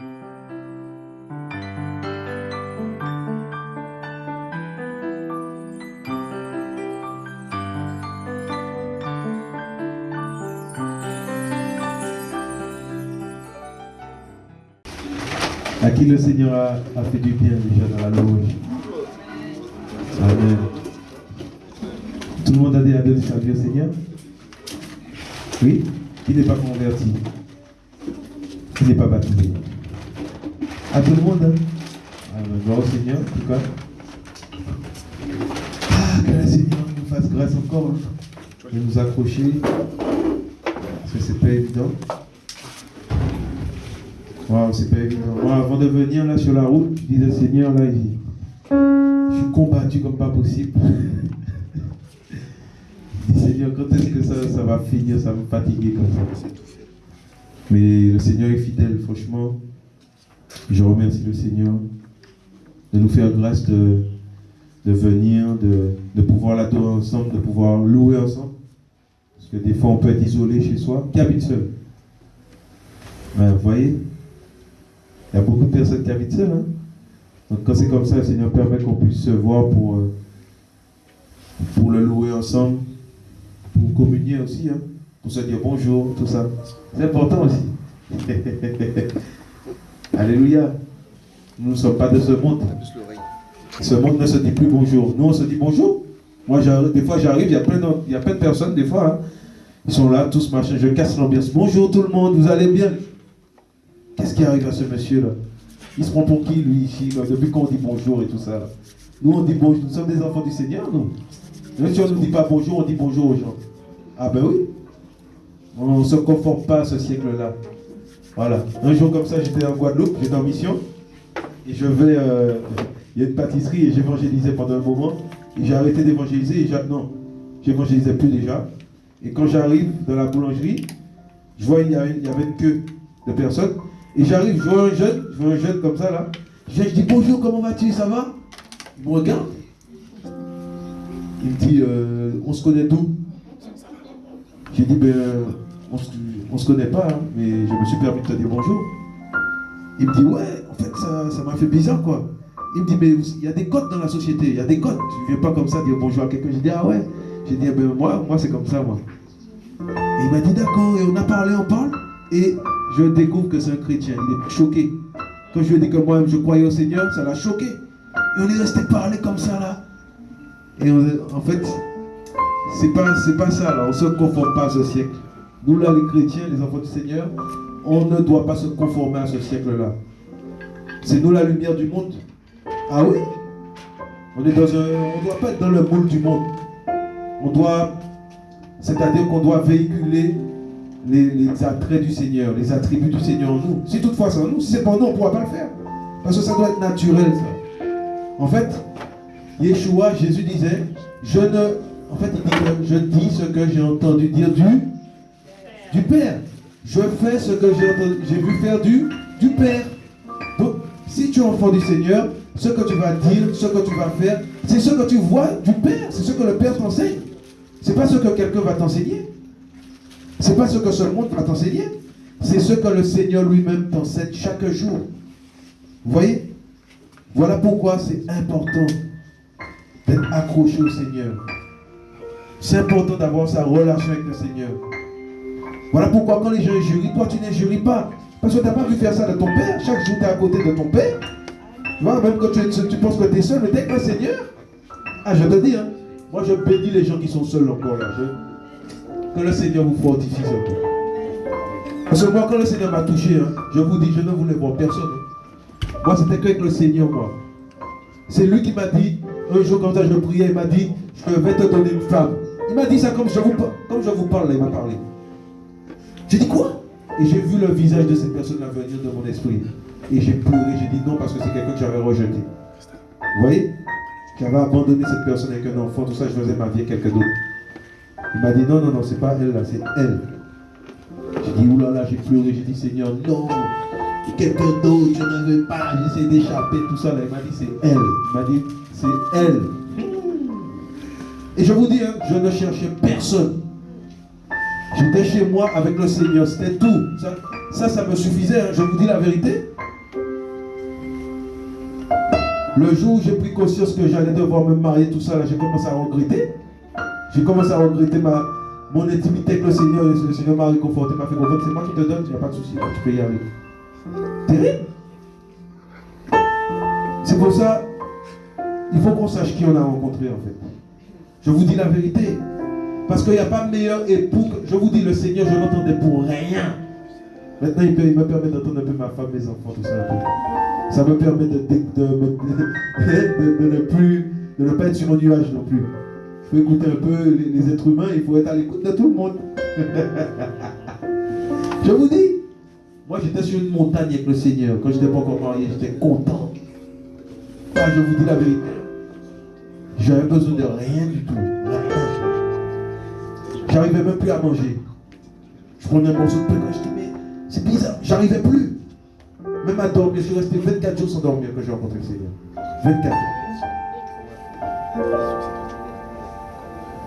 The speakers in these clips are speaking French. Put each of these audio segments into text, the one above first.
À qui le Seigneur a, fait du bien déjà dans la louange. Amen. Tout le monde a dit à Dieu au Seigneur Oui? Qui n'est pas converti? Qui n'est pas baptisé? À tout le monde hein. Gloire au Seigneur, en tout cas. Ah, que le Seigneur nous fasse grâce encore hein, de nous accrocher. Parce que c'est pas évident. Waouh, c'est pas évident. Moi, avant de venir là sur la route, je disais Seigneur, là, je suis combattu comme pas possible. je dis Seigneur, quand est-ce que ça, ça va finir? Ça me fatiguer comme ça. Mais le Seigneur est fidèle, franchement. Je remercie le Seigneur de nous faire grâce de, venir, de, de pouvoir l'adorer ensemble, de pouvoir louer ensemble. Parce que des fois, on peut être isolé chez soi. Qui habite seul ben, Vous voyez il y a beaucoup de personnes qui habitent seules. Hein. Donc quand c'est comme ça, le Seigneur permet qu'on puisse se voir pour, euh, le louer ensemble, pour communier aussi, hein, pour se dire bonjour, tout ça. C'est important aussi. Alléluia. Nous ne sommes pas de ce monde. Ce monde ne se dit plus bonjour. Nous, on se dit bonjour. Moi, des fois, j'arrive, il y a plein de, il y a plein de personnes, des fois, hein. ils sont là, tous machin, je casse l'ambiance. Bonjour tout le monde, vous allez bien? Qu'est-ce qui arrive à ce monsieur-là Il se prend pour qui, lui, ici, depuis qu'on dit bonjour et tout ça Nous, on dit bonjour. Nous sommes des enfants du Seigneur, nous. Même si on ne nous dit pas bonjour, on dit bonjour aux gens. Ah ben oui. On ne se conforme pas à ce siècle-là. Voilà. Un jour comme ça, j'étais en Guadeloupe, j'étais en mission. Et je vais... Euh, il y a une pâtisserie et j'évangélisais pendant un moment. Et j'ai arrêté d'évangéliser. Et non, j'évangélisais plus déjà. Et quand j'arrive dans la boulangerie, je vois qu'il y, avait une queue de personnes. Et j'arrive, je vois un jeune, je vois un jeune comme ça là. Je, dis bonjour, comment vas-tu, ça va? Il me regarde. Il me dit, euh, on se connaît d'où? J'ai dit, ben, on se, se connaît pas, hein, mais je me suis permis de te dire bonjour. Il me dit, ouais, en fait, ça m'a fait bizarre, quoi. Il me dit, mais il y a des codes dans la société, il y a des codes. Tu viens pas comme ça dire bonjour à quelqu'un. J'ai dit, ah ouais. J'ai dit, ah ben, moi, moi c'est comme ça, moi. Et il m'a dit, d'accord, et on a parlé, on parle. Et je découvre que c'est un chrétien. Il est choqué. Quand je lui ai dit que moi je croyais au Seigneur, ça l'a choqué. Et on est resté parler comme ça là. Et en fait, c'est pas, pas ça là. On se conforme pas à ce siècle. Nous les chrétiens, les enfants du Seigneur, on ne doit pas se conformer à ce siècle-là. C'est nous la lumière du monde. Ah oui? On ne doit pas être dans le moule du monde. On doit, c'est-à-dire qu'on doit véhiculer les, attraits du Seigneur, les attributs du Seigneur en nous. Si toutefois c'est en nous, si c'est pas nous, on ne pourra pas le faire. Parce que ça doit être naturel. En fait, Yeshua, Jésus disait, je ne... En fait, il je dis ce que j'ai entendu dire du, du Père. Je fais ce que j'ai vu faire du, Père. Donc, si tu es enfant du Seigneur, ce que tu vas dire, ce que tu vas faire, c'est ce que tu vois du Père. C'est ce que le Père t'enseigne. Ce n'est pas ce que quelqu'un va t'enseigner. Ce n'est pas ce que ce monde va t'enseigner. C'est ce que le Seigneur lui-même t'enseigne chaque jour. Vous voyez? Voilà pourquoi c'est important d'être accroché au Seigneur. C'est important d'avoir sa relation avec le Seigneur. Voilà pourquoi quand les gens jurient, toi tu n'injuries pas. Parce que tu n'as pas vu faire ça de ton père. Chaque jour tu es à côté de ton père. Tu vois, même quand tu, penses que tu es seul, mais dès que le Seigneur, ah je te dis, hein, moi je bénis les gens qui sont seuls encore là. Que le Seigneur vous fortifie surtout. Parce que moi, quand le Seigneur m'a touché, hein, je vous dis, je ne voulais voir personne. Hein. Moi, c'était qu'avec le Seigneur, moi. C'est lui qui m'a dit, un jour comme ça, je priais, il m'a dit, je vais te donner une femme. Il m'a dit ça comme je vous, comme je vous parle, il m'a parlé. J'ai dit quoi? Et j'ai vu le visage de cette personne-là venir de mon esprit. Et j'ai pleuré, j'ai dit non parce que c'est quelqu'un que j'avais rejeté. Vous voyez? J'avais abandonné cette personne avec un enfant, tout ça, je faisais ma vie avec quelqu'un d'autre. Il m'a dit non, non, non, c'est pas elle là, c'est elle. J'ai dit oulala, j'ai pleuré, j'ai dit Seigneur, non, quelqu'un d'autre, je ne veux pas, j'essaie d'échapper, tout ça là. Il m'a dit c'est elle. Il m'a dit c'est elle. Et je vous dis, hein, je ne cherchais personne. J'étais chez moi avec le Seigneur, c'était tout. Ça, ça, me suffisait, hein. je vous dis la vérité. Le jour où j'ai pris conscience que j'allais devoir me marier, tout ça, j'ai commencé à regretter. J'ai commencé à regretter ma, mon intimité avec le Seigneur. Le Seigneur m'a réconforté, m'a fait comprendre, c'est moi qui te donne, il n'y a pas de souci, tu peux y aller. Terrible. C'est pour ça, il faut qu'on sache qui on a rencontré en fait. Je vous dis la vérité. Parce qu'il n'y a pas meilleur époux. Je vous dis, le Seigneur, je n'entendais pour rien. Maintenant, il, me permet d'entendre un peu ma femme, mes enfants, tout ça. Ça me permet de, ne plus, de ne pas être sur mon nuage non plus. Il faut écouter un peu les, êtres humains, il faut être à l'écoute de tout le monde. je vous dis, moi j'étais sur une montagne avec le Seigneur. Quand je n'étais pas encore marié, j'étais content. Ah, je vous dis la vérité. J'avais besoin de rien du tout. J'arrivais même plus à manger. Je prenais un morceau de pain je mais c'est bizarre, j'arrivais plus. Même à dormir, je suis resté 24 jours sans dormir quand j'ai rencontré le Seigneur. 24 jours.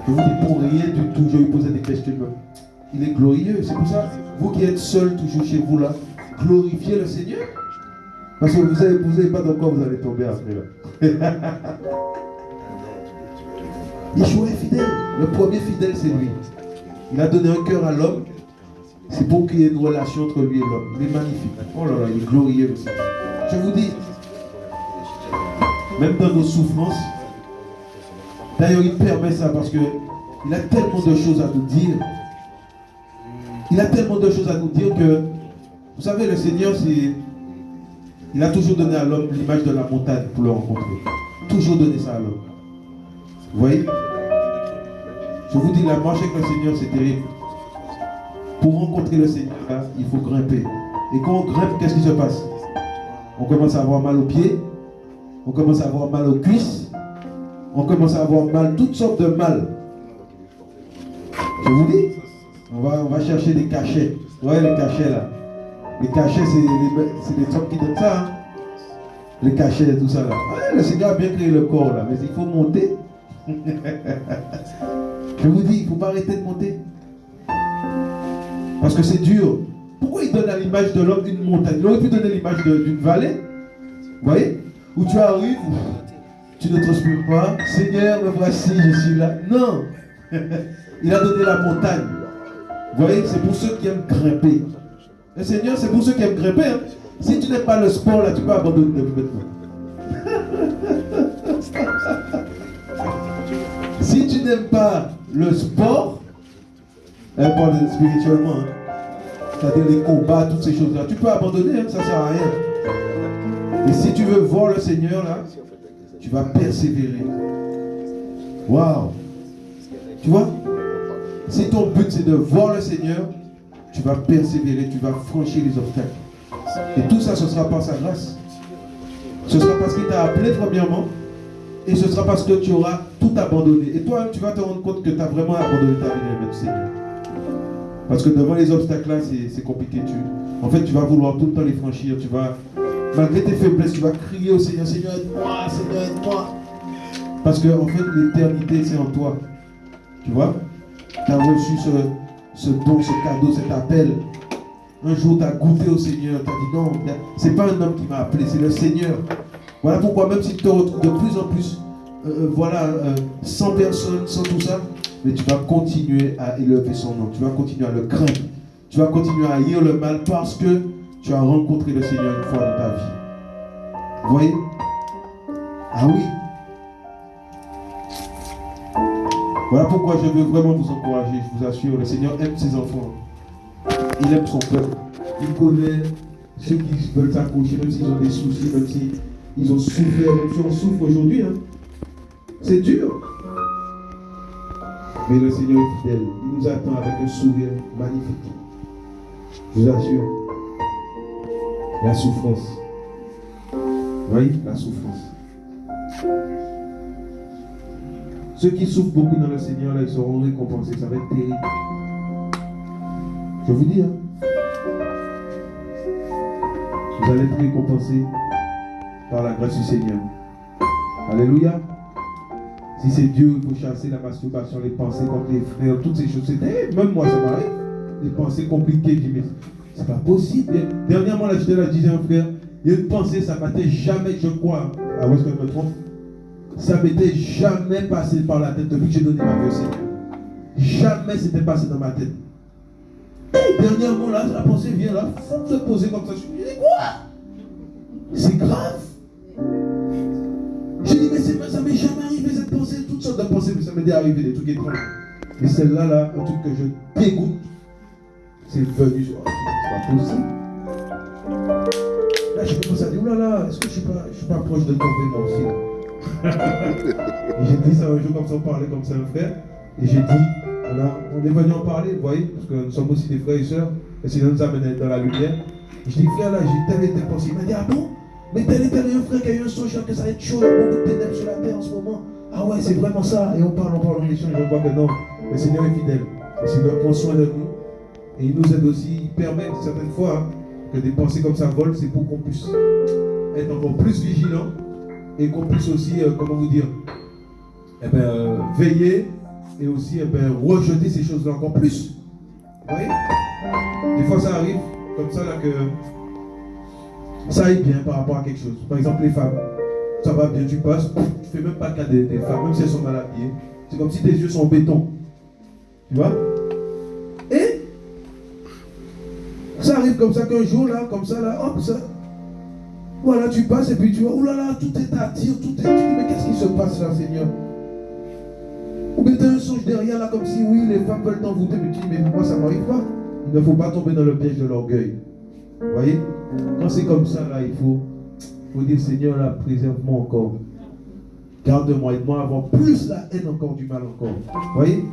Je vous dis pour rien du tout, je vous poser des questions. Il est glorieux, c'est pour ça, vous qui êtes seul toujours chez vous là, glorifiez le Seigneur. Parce que vous n'avez vous pas dans quoi vous allez tomber après là. Yeshua est fidèle. Le premier fidèle, c'est lui. Il a donné un cœur à l'homme. C'est pour qu'il y ait une relation entre lui et l'homme. Il est magnifique. Oh là là, il est glorieux aussi. Je vous dis, même dans nos souffrances, d'ailleurs, il permet ça parce qu'il a tellement de choses à nous dire. Il a tellement de choses à nous dire que, vous savez, le Seigneur, c'est il a toujours donné à l'homme l'image de la montagne pour le rencontrer. Toujours donné ça à l'homme. Vous voyez? Je vous dis, la marche avec le Seigneur, c'est terrible. Pour rencontrer le Seigneur, il faut grimper. Et quand on grimpe, qu'est-ce qui se passe? On commence à avoir mal aux pieds, on commence à avoir mal aux cuisses, on commence à avoir mal, toutes sortes de mal. Je vous dis, on va, on va chercher des cachets. Vous voyez les cachets là? Les cachets, c'est les, hommes qui donnent ça. Hein. Les cachets et tout ça là. le Seigneur a bien créé le corps là, mais il faut monter. Je vous dis, il ne faut pas arrêter de monter. Parce que c'est dur. Pourquoi il donne à l'image de l'homme une montagne? Il aurait pu donner l'image d'une vallée. Vous voyez? Où tu arrives, tu ne transpires pas. Seigneur, me voici, je suis là. Non Il a donné la montagne. Vous voyez? C'est pour ceux qui aiment grimper. Le Seigneur, c'est pour ceux qui aiment grimper. Hein. Si tu n'aimes pas le sport, là, tu peux abandonner si tu n'aimes pas le sport, elle hein, parle spirituellement, hein. c'est-à-dire les combats, toutes ces choses-là, tu peux abandonner, ça ne sert à rien. Et si tu veux voir le Seigneur, là, tu vas persévérer. Waouh! Tu vois? Si ton but c'est de voir le Seigneur, tu vas persévérer, tu vas franchir les obstacles. Et tout ça, ce sera par sa grâce. Ce sera parce qu'il t'a appelé premièrement, et ce sera parce que tu auras tout abandonné. Et toi, tu vas te rendre compte que tu as vraiment abandonné ta vie dans le Seigneur. Parce que devant les obstacles là, c'est compliqué. Tu, en fait, tu vas vouloir tout le temps les franchir. Tu vas, malgré tes faiblesses, tu vas crier au Seigneur, Seigneur, aide-moi, Seigneur, aide-moi. Parce que, en fait, l'éternité, c'est en toi. Tu vois? Tu as reçu ce, ce don, ce cadeau, cet appel. Un jour, tu as goûté au Seigneur, tu as dit non, c'est pas un homme qui m'a appelé, c'est le Seigneur. Voilà pourquoi même si tu te retrouves de plus en plus, euh, euh, voilà, euh, sans personne, sans tout ça, mais tu vas continuer à élever son nom, tu vas continuer à le craindre, tu vas continuer à haïr le mal parce que tu as rencontré le Seigneur une fois dans ta vie. Vous voyez? Ah oui, Voilà pourquoi je veux vraiment vous encourager, je vous assure, le Seigneur aime ses enfants. Il aime son peuple. Il connaît ceux qui veulent s'accrocher, même s'ils ont des soucis, même s'ils ont souffert, même si on souffre aujourd'hui. Hein. C'est dur. Mais le Seigneur est fidèle. Il nous attend avec un sourire magnifique. Je vous assure. La souffrance. Voyez La souffrance. Ceux qui souffrent beaucoup dans le Seigneur, là, ils seront récompensés. Ça va être terrible. Je vous dis, hein. Vous allez être récompensés par la grâce du Seigneur. Alléluia. Si c'est Dieu, il faut chasser la masturbation, les pensées contre les frères, toutes ces choses. Même moi, ça m'arrive. Les pensées compliquées. Je dis, mais c'est pas possible. Dernièrement, là, j'étais là, je disais un frère, Il y a une pensée, ça m'était jamais, je crois, à où est-ce que je me trompe? Ça m'était jamais passé par la tête depuis que j'ai donné ma vie au Seigneur. Jamais c'était passé dans ma tête. Dernièrement, là, la pensée vient là, faut se poser comme ça. Je me dis, quoi? C'est grave. Ça m'est jamais arrivé cette pensée, toutes sortes de pensées, mais ça m'est arrivé des trucs étranges. Mais celle-là, là, un truc que je dégoûte, c'est venu. C'est pas possible. Là, j'ai commencé à dire, là, est-ce que je suis pas, je suis pas proche de tomber moi aussi? J'ai dit ça un jour comme ça, on parlait comme ça un frère. Et j'ai dit, on, on est venu en parler, vous voyez, parce que nous sommes aussi des frères et sœurs, et sinon nous amène dans la lumière. Je dis, frère, là, j'ai tel et tel pensée. Il m'a dit, ah bon? Mais tel et tel un frère qui a eu un songe que ça va être chaud, beaucoup de ténèbres sur la terre en ce moment. Ah ouais, c'est vraiment ça. Et on parle, on parle, on échange, on voit que non, le Seigneur est fidèle. Le Seigneur prend soin de nous. Et il nous aide aussi, il permet certaines fois hein, que des pensées comme ça volent, c'est pour qu'on puisse être encore plus vigilant et qu'on puisse aussi, euh, comment vous dire, eh ben, euh, veiller et aussi eh ben, rejeter ces choses-là encore plus. Vous voyez? Des fois, ça arrive comme ça là que ça aille bien par rapport à quelque chose. Par exemple, les femmes, ça va bien, tu passes, tu fais même pas cas des, des femmes, même si elles sont mal habillées. C'est comme si tes yeux sont en béton. Tu vois? Et ça arrive comme ça qu'un jour, là, comme ça, là, hop, ça. Voilà, tu passes et puis tu vois, oh là là, tout est à dire, tout est. Tu dis, mais qu'est-ce qui se passe là, Seigneur? Ou bien un songe derrière là, comme si, oui, les femmes veulent t'envoûter, mais tu dis, mais pourquoi ça m'arrive pas Il ne faut pas tomber dans le piège de l'orgueil. Vous voyez? Quand c'est comme ça, là, il faut, faut dire, Seigneur, là, préserve-moi encore. Garde-moi, aide-moi avoir plus la haine encore du mal encore. Vous voyez?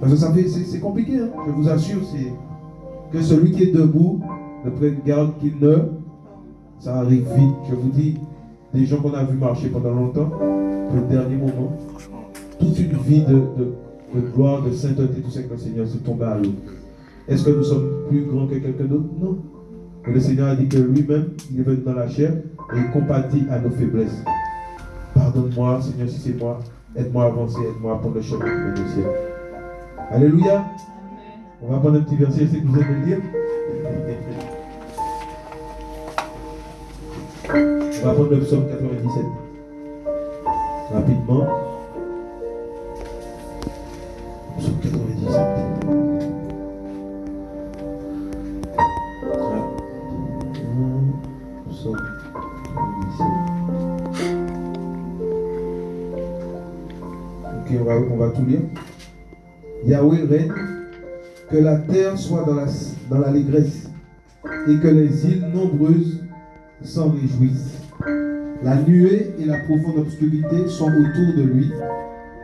Parce que ça fait, c'est compliqué, hein. je vous assure, c'est que celui qui est debout ne prenne garde qu'il ne. Ça arrive vite. Je vous dis, des gens qu'on a vu marcher pendant longtemps, le dernier moment, toute une vie de, gloire, de sainteté, tout ça que le Seigneur se tombe à l'eau. Est-ce que nous sommes plus grands que quelqu'un d'autre? Non. Le Seigneur a dit que lui-même, il est venu dans la chair et il compatit à nos faiblesses. Pardonne-moi, Seigneur, si c'est moi. Aide-moi à avancer, aide-moi à prendre le chemin de au ciel. Alléluia. On va prendre un petit verset, c'est que vous aimez le dire. On va prendre le psaume 97. Rapidement. Tout lire. Yahweh règne que la terre soit dans l'allégresse la, et que les îles nombreuses s'en réjouissent. La nuée et la profonde obscurité sont autour de lui.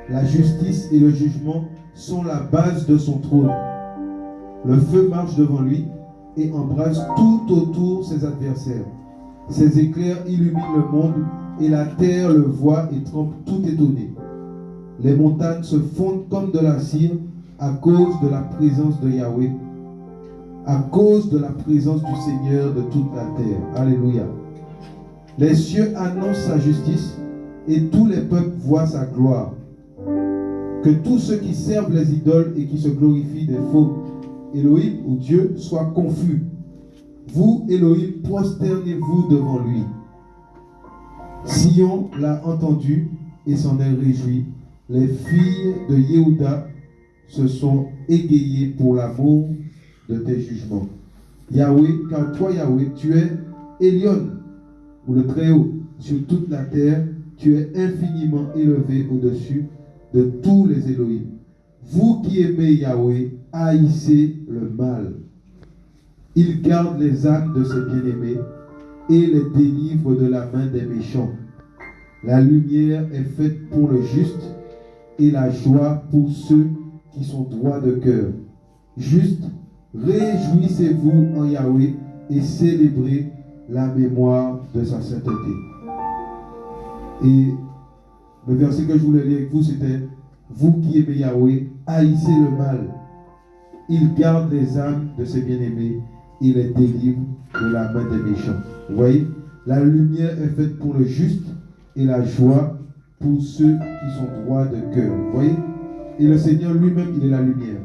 La justice et le jugement sont la base de son trône. Le feu marche devant lui et embrasse tout autour ses adversaires. Ses éclairs illuminent le monde et la terre le voit et trempe tout étonné. Les montagnes se fondent comme de la cire à cause de la présence de Yahweh, à cause de la présence du Seigneur de toute la terre. Alléluia. Les cieux annoncent sa justice et tous les peuples voient sa gloire. Que tous ceux qui servent les idoles et qui se glorifient des faux Elohim ou Dieu soient confus. Vous, Elohim, prosternez-vous devant lui. Sion l'a entendu et s'en est réjoui. Les filles de Yehuda se sont égayés pour l'amour de tes jugements. Yahweh, car toi, Yahweh, tu es Elion, ou le Très-Haut, sur toute la terre, tu es infiniment élevé au-dessus de tous les Elohim. Vous qui aimez Yahweh, haïssez le mal. Il garde les âmes de ses bien-aimés et les délivre de la main des méchants. La lumière est faite pour le juste et la joie pour ceux qui sont droits de cœur. Juste, réjouissez-vous en Yahweh et célébrez la mémoire de sa sainteté. Et le verset que je voulais lire avec vous, c'était Vous qui aimez Yahweh, haïssez le mal. Il garde les âmes de ses bien-aimés. Il les délivre de la main des méchants. Vous voyez La lumière est faite pour le juste et la joie pour ceux qui sont droits de cœur. Voyez? Et le Seigneur lui-même, il est la lumière.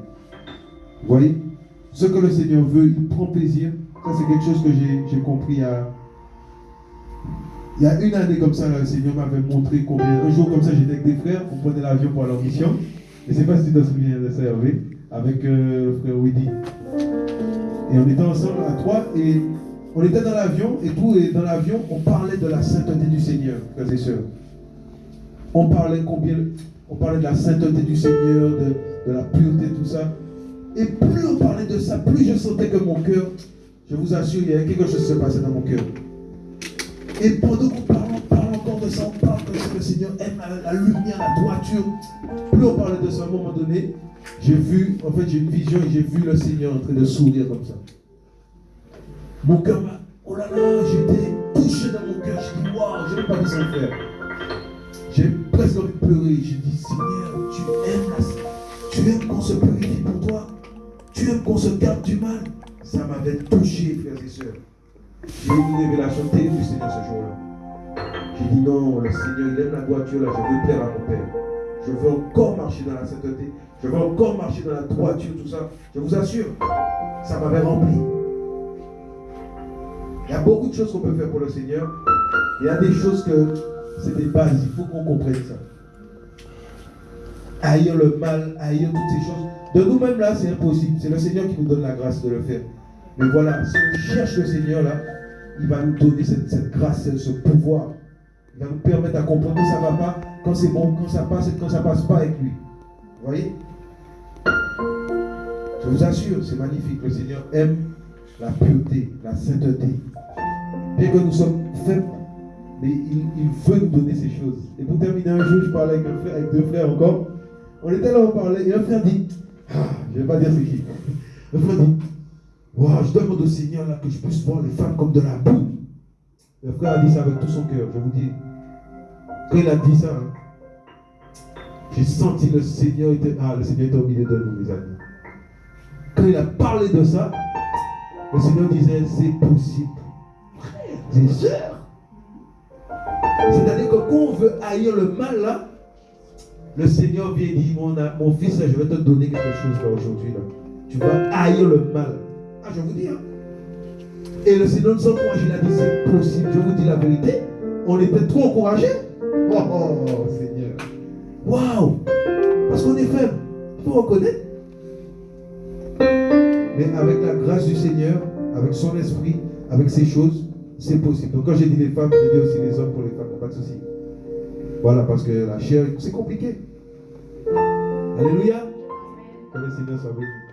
Voyez? Ce que le Seigneur veut, il prend plaisir. Ça, c'est quelque chose que j'ai compris à, Il y a une année comme ça, le Seigneur m'avait montré combien. Un jour comme ça, j'étais avec des frères, on prenait l'avion pour aller en mission. Et c'est pas si tu te souviens de ça, avec euh, le frère Widi. Et on était ensemble à trois et on était dans l'avion et tout, et dans l'avion, on parlait de la sainteté du Seigneur, frères et sœurs. On parlait combien, on parlait de la sainteté du Seigneur, de, la pureté, tout ça. Et plus on parlait de ça, plus je sentais que mon cœur, je vous assure, il y avait quelque chose qui se passait dans mon cœur. Et pendant qu'on parle, on parle encore de ça, on parle que le Seigneur aime la, lumière, la droiture. Plus on parlait de ça, à un moment donné, j'ai vu, en fait, j'ai une vision et j'ai vu le Seigneur en train de sourire comme ça. Mon cœur m'a. Oh là là, j'étais touché dans mon cœur. J'ai dit, waouh, je n'ai pas dit sans faire. J'ai presque envie de pleurer. J'ai dit, Seigneur, tu aimes la Tu aimes qu'on se purifie pour toi. Tu aimes qu'on se garde du mal. Ça m'avait touché, frères et sœurs. J'ai eu une révélation terrible du Seigneur ce jour-là. J'ai dit, non, le Seigneur, il aime la voiture, là, je veux plaire à mon Père. Je veux encore marcher dans la sainteté. Je veux encore marcher dans la droiture, tout ça. Je vous assure, ça m'avait rempli. Il y a beaucoup de choses qu'on peut faire pour le Seigneur. Il y a des choses que c'est des bases. Il faut qu'on comprenne ça. Haïr le mal, haïr toutes ces choses. De nous-mêmes là, c'est impossible. C'est le Seigneur qui nous donne la grâce de le faire. Mais voilà, si on cherche le Seigneur là, il va nous donner cette, grâce, ce pouvoir. Il va nous permettre à comprendre que ça ne va pas, quand c'est bon, quand ça passe et quand ça ne passe pas avec lui. Vous voyez? Je vous assure, c'est magnifique. Le Seigneur aime la pureté, la sainteté. Bien que nous sommes faibles, mais il, veut nous donner ces choses. Et pour terminer un jour, je parlais avec, un frère, avec deux frères encore. On était là, on parlait, et un frère dit, ah, je ne vais pas dire c'est qui. Un frère dit, wow, je demande au Seigneur là, que je puisse voir les femmes comme de la boue. Le frère a dit ça avec tout son cœur, je vous dis. Quand il a dit ça, hein, j'ai senti le Seigneur était, ah, le Seigneur était au milieu de nous, mes amis. Quand il a parlé de ça, le Seigneur disait, c'est possible. C'est sûr. C'est-à-dire que quand on veut haïr le mal, là, le Seigneur vient dit, mon, mon fils, je vais te donner quelque chose aujourd'hui. Tu vas haïr le mal. Ah, je vous dis. Hein. Et le Seigneur nous encourage, il a dit, c'est possible. Je vous dis la vérité. On était trop encouragés. Oh, oh Seigneur. Waouh. Parce qu'on est faible. Il faut reconnaître. Mais avec la grâce du Seigneur, avec son esprit, avec ces choses, c'est possible. Donc quand j'ai dit les femmes, j'ai dit aussi les hommes pour les femmes, pas de souci. Voilà, parce que la chair, c'est compliqué. Alléluia. Que le Seigneur soit béni.